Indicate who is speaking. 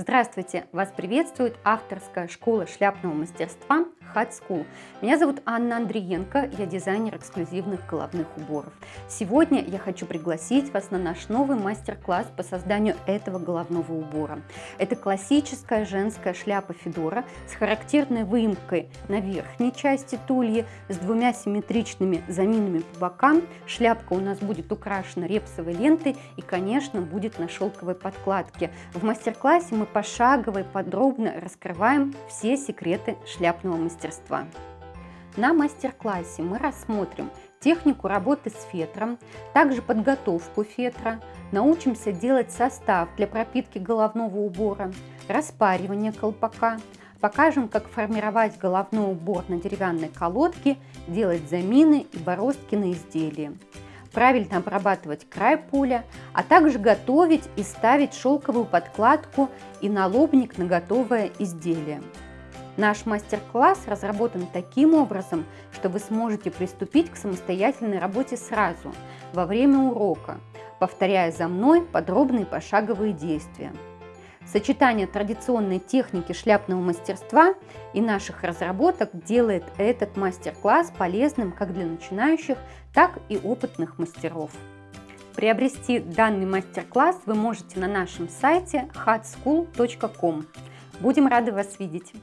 Speaker 1: Здравствуйте! Вас приветствует авторская школа шляпного мастерства Hat School. Меня зовут Анна Андриенко, я дизайнер эксклюзивных головных уборов. Сегодня я хочу пригласить вас на наш новый мастер-класс по созданию этого головного убора. Это классическая женская шляпа Федора с характерной выемкой на верхней части тульи, с двумя симметричными заминами по бокам. Шляпка у нас будет украшена репсовой лентой и, конечно, будет на шелковой подкладке. В мастер-классе мы пошагово и подробно раскрываем все секреты шляпного мастерства. На мастер-классе мы рассмотрим технику работы с фетром, также подготовку фетра, научимся делать состав для пропитки головного убора, распаривание колпака, покажем, как формировать головной убор на деревянной колодке, делать замины и бороздки на изделии правильно обрабатывать край поля, а также готовить и ставить шелковую подкладку и налобник на готовое изделие. Наш мастер-класс разработан таким образом, что вы сможете приступить к самостоятельной работе сразу, во время урока, повторяя за мной подробные пошаговые действия. Сочетание традиционной техники шляпного мастерства и наших разработок делает этот мастер-класс полезным как для начинающих, так и опытных мастеров. Приобрести данный мастер-класс вы можете на нашем сайте hatschool.com. Будем рады вас видеть!